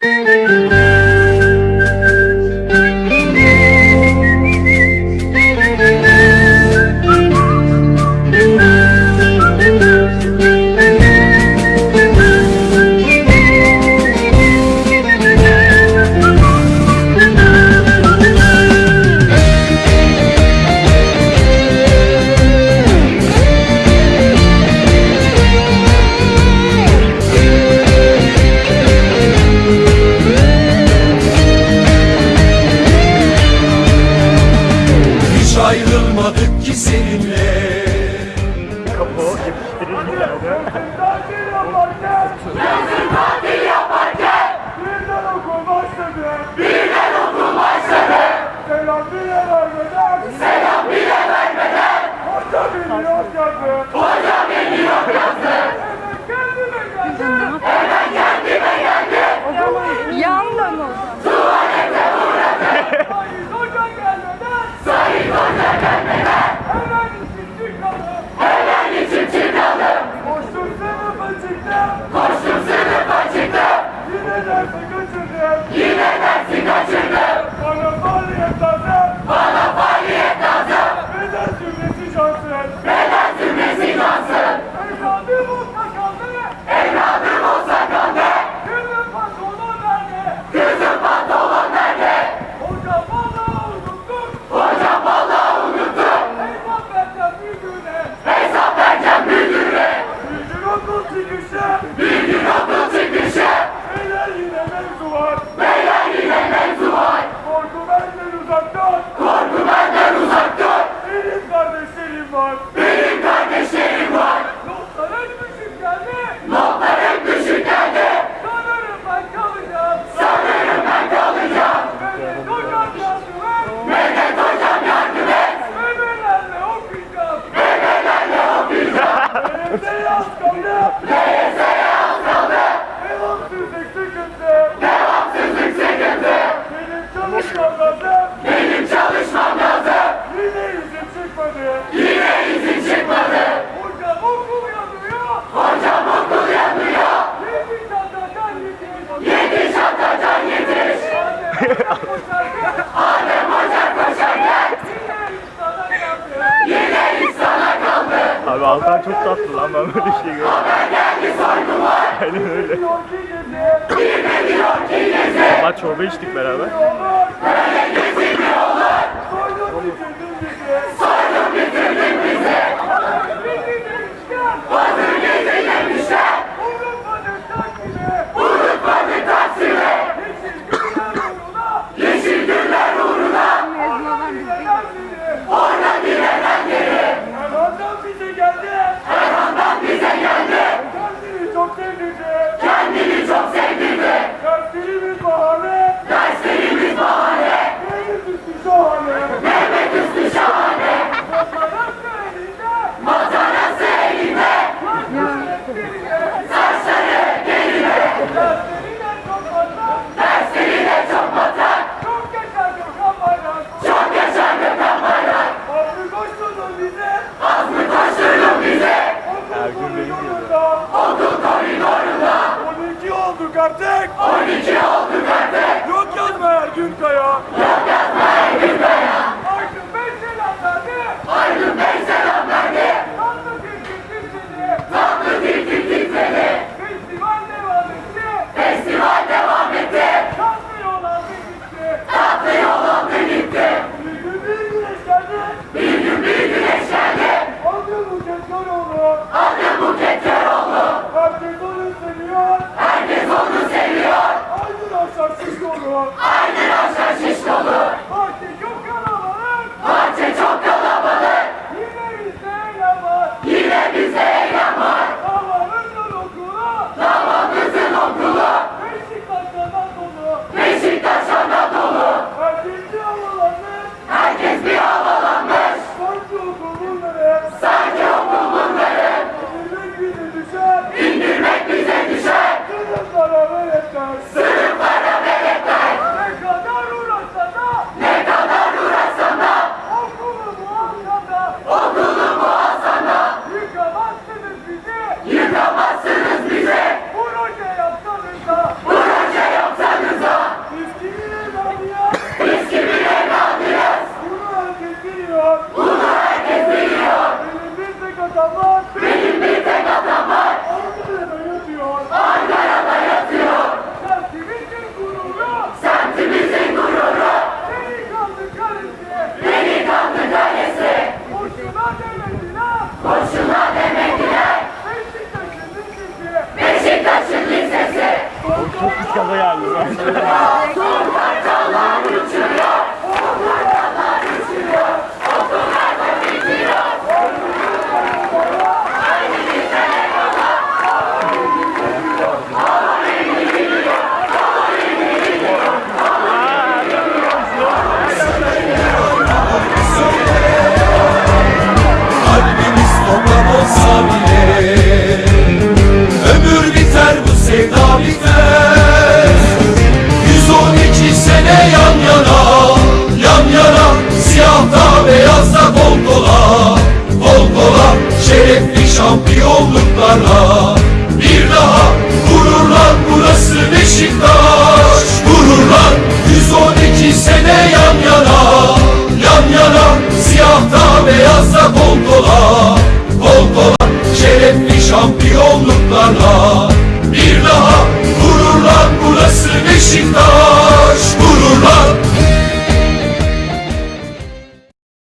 Música olmadık ki seninle Kapı yapıştırıcı geldi. Tatil yaparken! Yazın tatil yaparken! Birden okul başladı! Birden okul başladı! Selam bile vermeden! Selam bile vermeden! Hoca beni yok yazdı! Hoca beni yok yazdı! Abi Altan çok tatlı lan ben böyle şey görmedim. Aynen öyle. Sabah çorba içtik beraber. aylarında Olduk koridorunda 12 olduk artık. 12 olduk artık. Yok yazma her gün kaya Yok yazma her gün kaya the Lord.